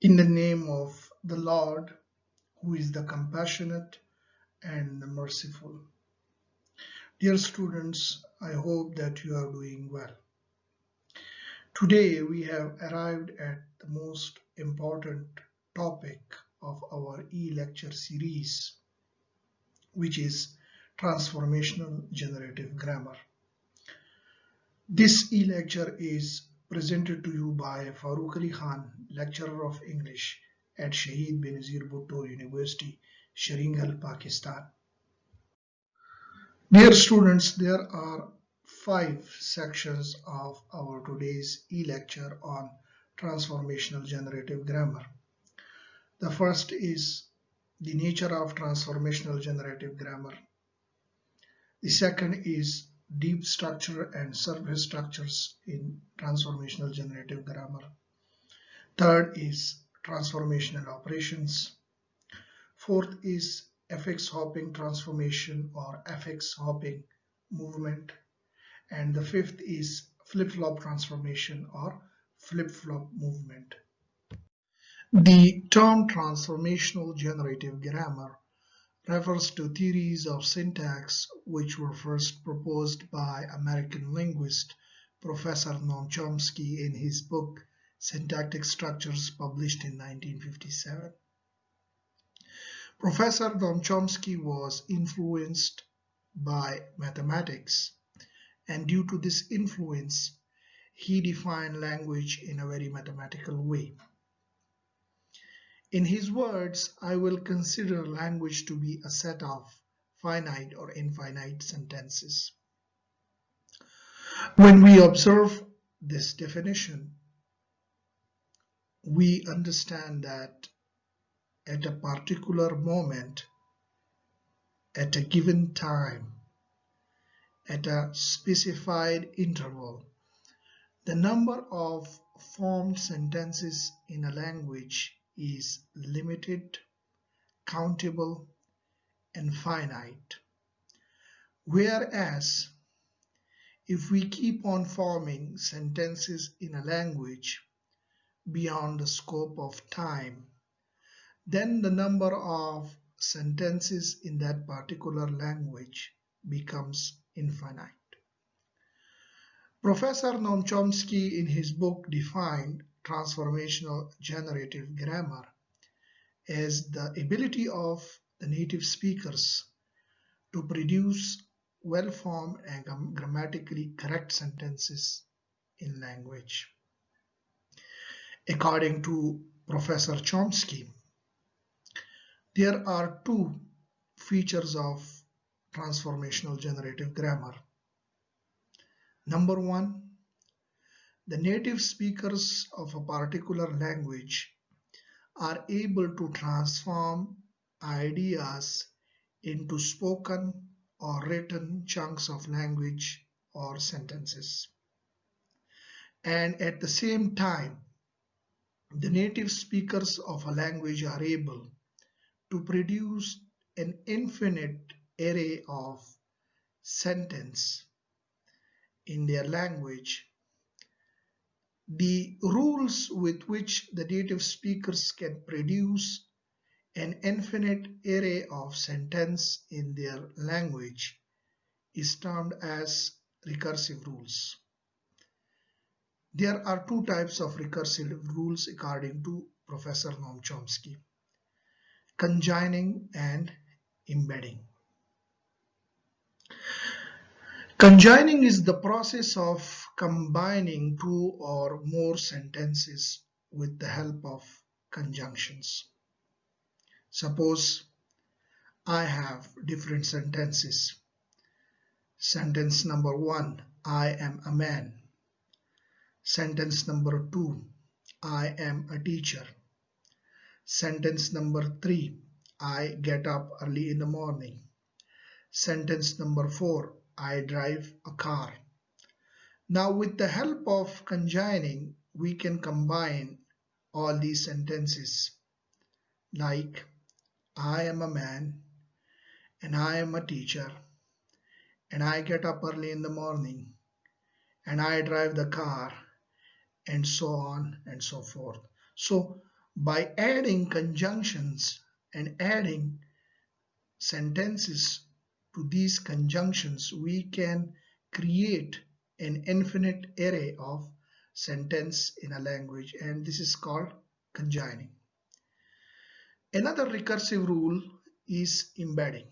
In the name of the Lord, who is the compassionate and the merciful. Dear students, I hope that you are doing well. Today we have arrived at the most important topic of our e-lecture series, which is transformational generative grammar. This e-lecture is presented to you by Farooq Ali Khan, lecturer of English at Shaheed Benazir Bhutto University, Sheringal, Pakistan. Dear students, there are five sections of our today's e-lecture on transformational generative grammar. The first is the nature of transformational generative grammar. The second is deep structure and surface structures in transformational generative grammar. Third is transformational operations. Fourth is affix hopping transformation or affix hopping movement. And the fifth is flip-flop transformation or flip-flop movement. The term transformational generative grammar refers to theories of syntax which were first proposed by American linguist Professor Noam Chomsky in his book Syntactic Structures published in 1957. Professor Noam Chomsky was influenced by mathematics and due to this influence he defined language in a very mathematical way. In his words, I will consider language to be a set of finite or infinite sentences. When we observe this definition, we understand that at a particular moment, at a given time, at a specified interval, the number of formed sentences in a language is limited, countable, and finite. Whereas, if we keep on forming sentences in a language beyond the scope of time, then the number of sentences in that particular language becomes infinite. Professor Noam Chomsky in his book defined transformational generative grammar as the ability of the native speakers to produce well-formed and grammatically correct sentences in language. According to Professor Chomsky, there are two features of transformational generative grammar. Number one, the native speakers of a particular language are able to transform ideas into spoken or written chunks of language or sentences. And at the same time, the native speakers of a language are able to produce an infinite array of sentence in their language the rules with which the native speakers can produce an infinite array of sentence in their language is termed as recursive rules. There are two types of recursive rules according to Professor Noam Chomsky, conjoining and embedding. Conjoining is the process of combining two or more sentences with the help of conjunctions. Suppose I have different sentences. Sentence number one, I am a man. Sentence number two, I am a teacher. Sentence number three, I get up early in the morning. Sentence number four, I drive a car. Now with the help of conjoining, we can combine all these sentences like I am a man and I am a teacher and I get up early in the morning and I drive the car and so on and so forth. So By adding conjunctions and adding sentences to these conjunctions, we can create an infinite array of sentence in a language and this is called conjoining. Another recursive rule is embedding.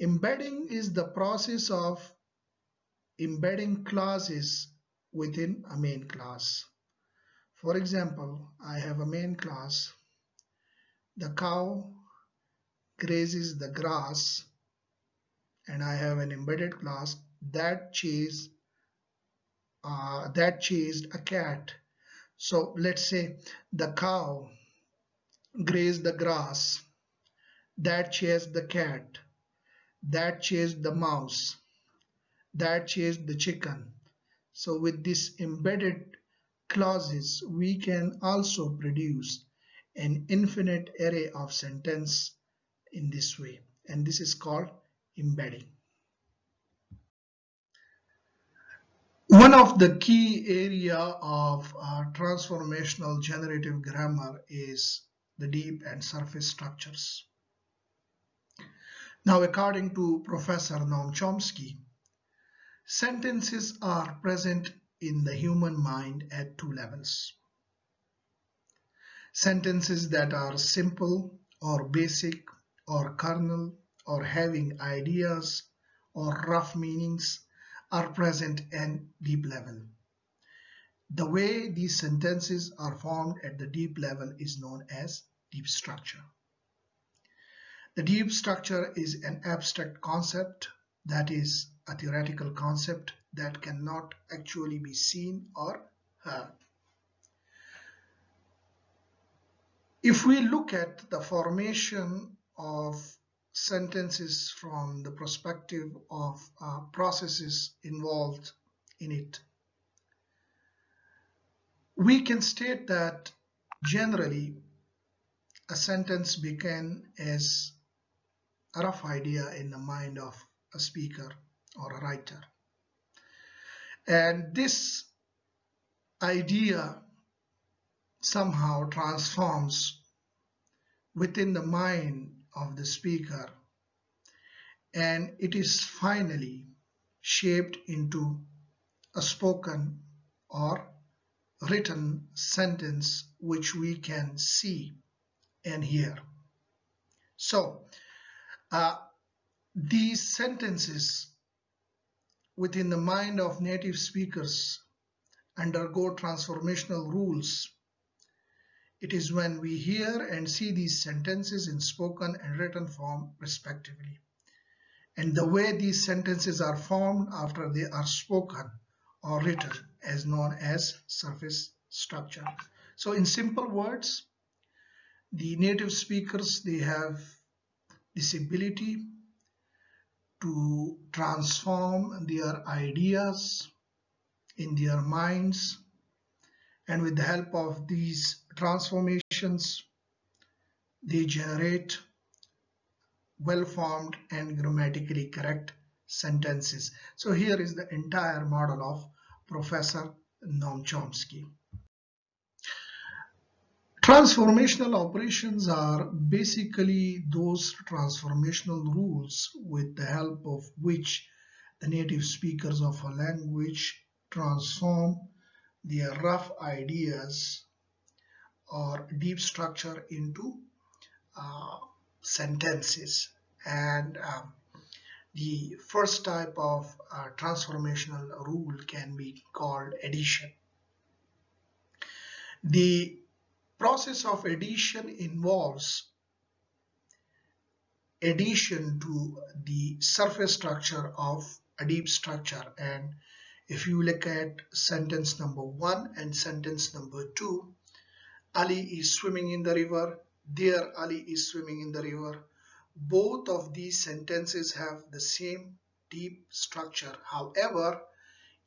Embedding is the process of embedding clauses within a main class. For example, I have a main class. The cow grazes the grass and I have an embedded class that chase uh, that chased a cat. So let's say the cow grazed the grass that chased the cat that chased the mouse that chased the chicken. So with this embedded clauses we can also produce an infinite array of sentence in this way and this is called embedding. One of the key area of uh, transformational generative grammar is the deep and surface structures. Now, according to Professor Noam Chomsky, sentences are present in the human mind at two levels. Sentences that are simple or basic or kernel or having ideas or rough meanings are present at deep level. The way these sentences are formed at the deep level is known as deep structure. The deep structure is an abstract concept that is a theoretical concept that cannot actually be seen or heard. If we look at the formation of sentences from the perspective of uh, processes involved in it, we can state that generally a sentence began as a rough idea in the mind of a speaker or a writer. And this idea somehow transforms within the mind of the speaker and it is finally shaped into a spoken or written sentence which we can see and hear. So uh, these sentences within the mind of native speakers undergo transformational rules. It is when we hear and see these sentences in spoken and written form respectively. And the way these sentences are formed after they are spoken or written is known as surface structure. So in simple words, the native speakers, they have this ability to transform their ideas in their minds and with the help of these transformations they generate well-formed and grammatically correct sentences. So here is the entire model of Professor Noam Chomsky. Transformational operations are basically those transformational rules with the help of which the native speakers of a language transform their rough ideas or deep structure into uh, sentences and um, the first type of uh, transformational rule can be called addition. The process of addition involves addition to the surface structure of a deep structure. And if you look at sentence number one and sentence number two Ali is swimming in the river. There Ali is swimming in the river. Both of these sentences have the same deep structure. However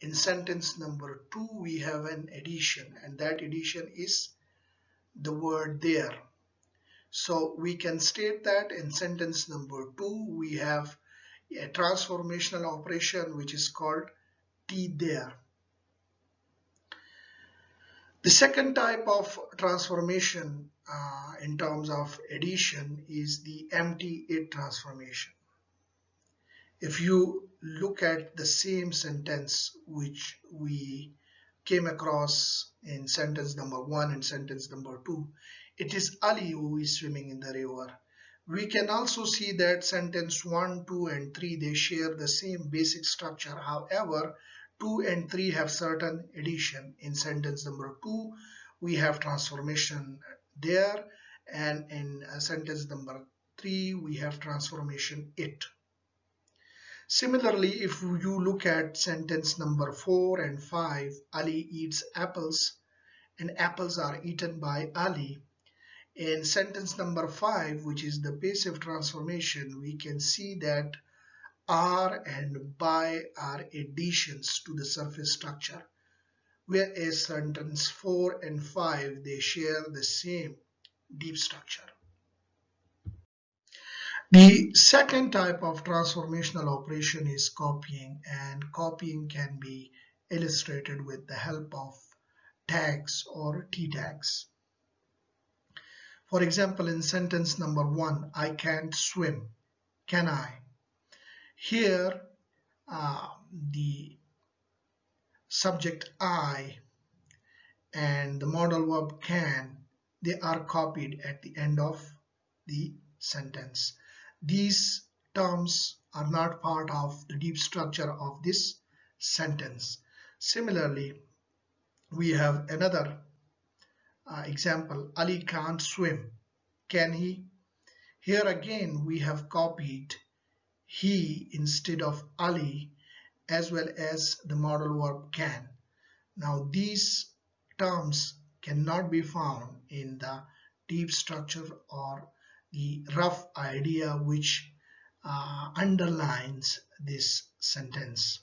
in sentence number two we have an addition and that addition is the word there. So we can state that in sentence number two, we have a transformational operation which is called T there. The second type of transformation uh, in terms of addition is the empty it transformation. If you look at the same sentence which we came across in sentence number one and sentence number two, it is Ali who is swimming in the river. We can also see that sentence 1, 2 and 3 they share the same basic structure. However, 2 and 3 have certain addition. In sentence number 2, we have transformation there and in uh, sentence number 3, we have transformation it. Similarly, if you look at sentence number 4 and 5, Ali eats apples and apples are eaten by Ali. In sentence number 5, which is the passive transformation, we can see that are and by are additions to the surface structure, whereas sentence 4 and 5 they share the same deep structure. The second type of transformational operation is copying and copying can be illustrated with the help of tags or t tags. For example, in sentence number one, I can't swim. Can I? Here, uh, the subject I and the modal verb can, they are copied at the end of the sentence. These terms are not part of the deep structure of this sentence. Similarly, we have another uh, example. Ali can't swim. Can he? Here again, we have copied he instead of Ali as well as the modal verb can. Now these terms cannot be found in the deep structure or the rough idea which uh, underlines this sentence.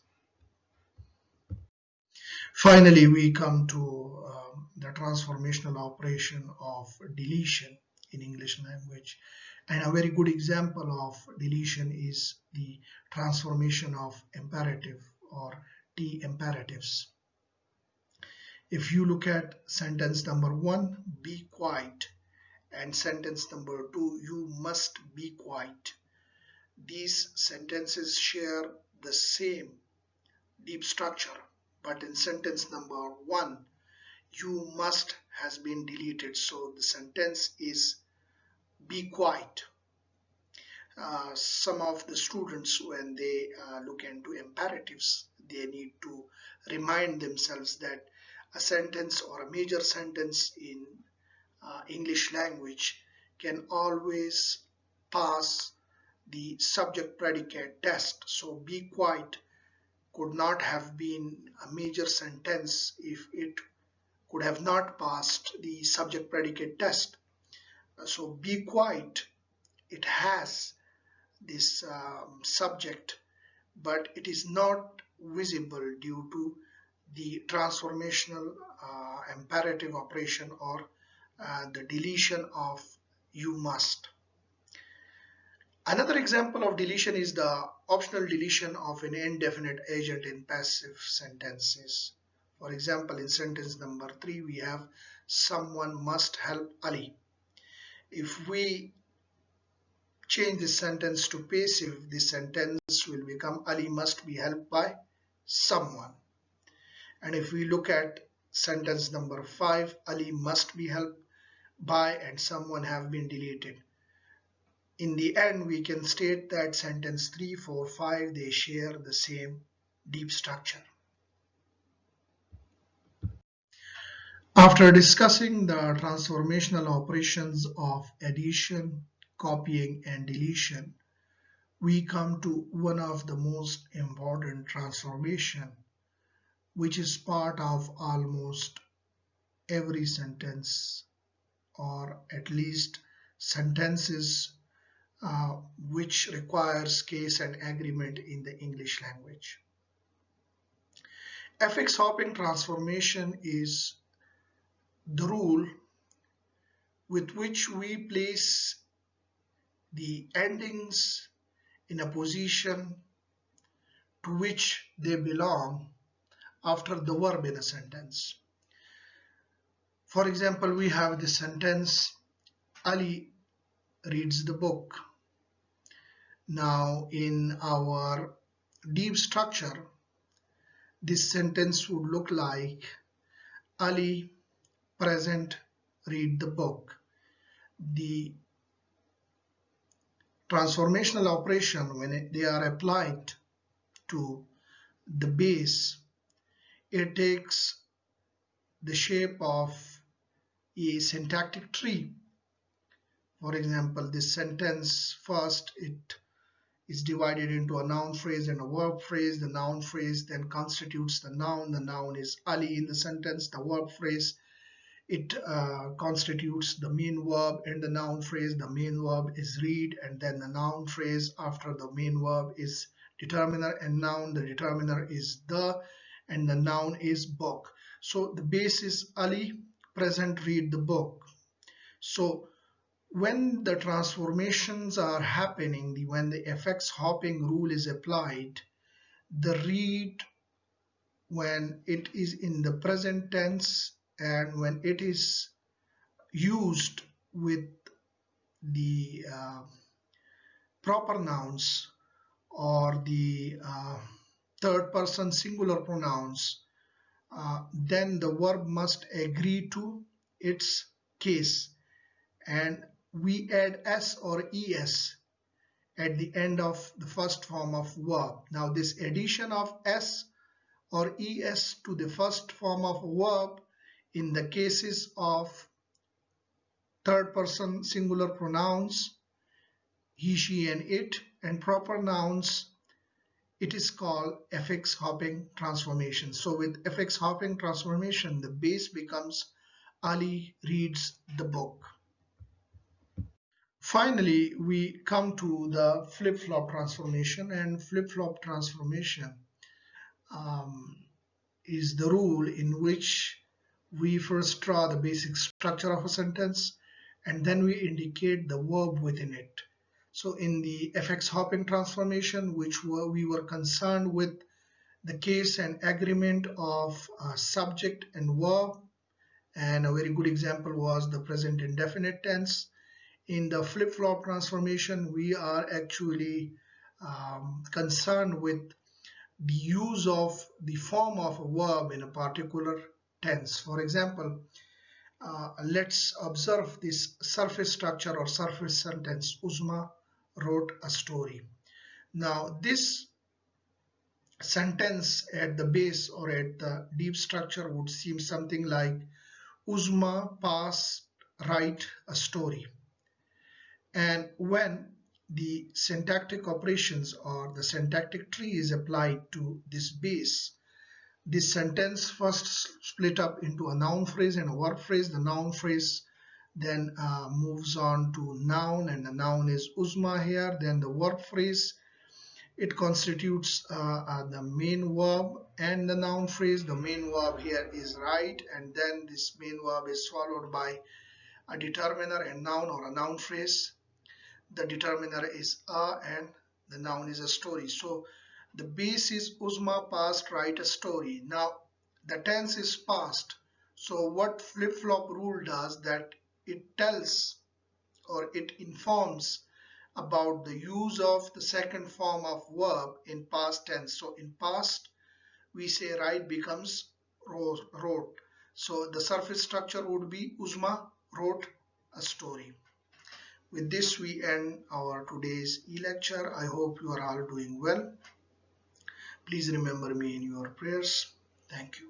Finally, we come to um, the transformational operation of deletion in English language. And a very good example of deletion is the transformation of imperative or T imperatives. If you look at sentence number one, be quiet, and sentence number two, you must be quiet. These sentences share the same deep structure, but in sentence number one, you must has been deleted. So the sentence is be quiet. Uh, some of the students when they uh, look into imperatives they need to remind themselves that a sentence or a major sentence in uh, English language can always pass the subject predicate test. So be quiet could not have been a major sentence if it could have not passed the subject predicate test. So be quiet. It has this um, subject but it is not visible due to the transformational uh, imperative operation or uh, the deletion of you must. Another example of deletion is the optional deletion of an indefinite agent in passive sentences. For example, in sentence number three, we have someone must help Ali if we change this sentence to passive, this sentence will become Ali must be helped by someone. And if we look at sentence number 5, Ali must be helped by and someone have been deleted. In the end, we can state that sentence 3, 4, 5, they share the same deep structure. After discussing the transformational operations of addition, copying, and deletion, we come to one of the most important transformation, which is part of almost every sentence or at least sentences uh, which requires case and agreement in the English language. Affix hopping transformation is the rule with which we place the endings in a position to which they belong after the verb in a sentence. For example, we have the sentence Ali reads the book. Now in our deep structure, this sentence would look like Ali present read the book. The transformational operation when it, they are applied to the base it takes the shape of a syntactic tree. For example this sentence first it is divided into a noun phrase and a verb phrase. The noun phrase then constitutes the noun. The noun is Ali in the sentence. The verb phrase it uh, constitutes the main verb. And the noun phrase the main verb is read. And then the noun phrase after the main verb is determiner. And noun the determiner is the. And the noun is book. So the base is Ali present read the book. So when the transformations are happening the, when the affix hopping rule is applied the read when it is in the present tense and when it is used with the uh, proper nouns or the uh, third person singular pronouns uh, then the verb must agree to its case. And we add s or es at the end of the first form of verb. Now this addition of s or es to the first form of verb in the cases of third person singular pronouns he she and it and proper nouns it is called affix hopping transformation so with affix hopping transformation the base becomes ali reads the book finally we come to the flip-flop transformation and flip-flop transformation um, is the rule in which we first draw the basic structure of a sentence and then we indicate the verb within it. So in the affix hopping transformation, which were, we were concerned with the case and agreement of subject and verb, and a very good example was the present indefinite tense. In the flip-flop transformation, we are actually um, concerned with the use of the form of a verb in a particular tense. For example, uh, let's observe this surface structure or surface sentence. Uzma wrote a story. Now this sentence at the base or at the deep structure would seem something like Uzma past write a story. And when the syntactic operations or the syntactic tree is applied to this base, this sentence first split up into a noun phrase and a verb phrase. The noun phrase then uh, moves on to noun and the noun is Uzma here. Then the verb phrase, it constitutes uh, uh, the main verb and the noun phrase. The main verb here is write and then this main verb is followed by a determiner and noun or a noun phrase. The determiner is a and the noun is a story. So the base is Uzma past write a story. Now the tense is past. So what flip-flop rule does that it tells or it informs about the use of the second form of verb in past tense. So in past we say write becomes wrote. So the surface structure would be Uzma wrote a story. With this we end our today's e-lecture. I hope you are all doing well. Please remember me in your prayers. Thank you.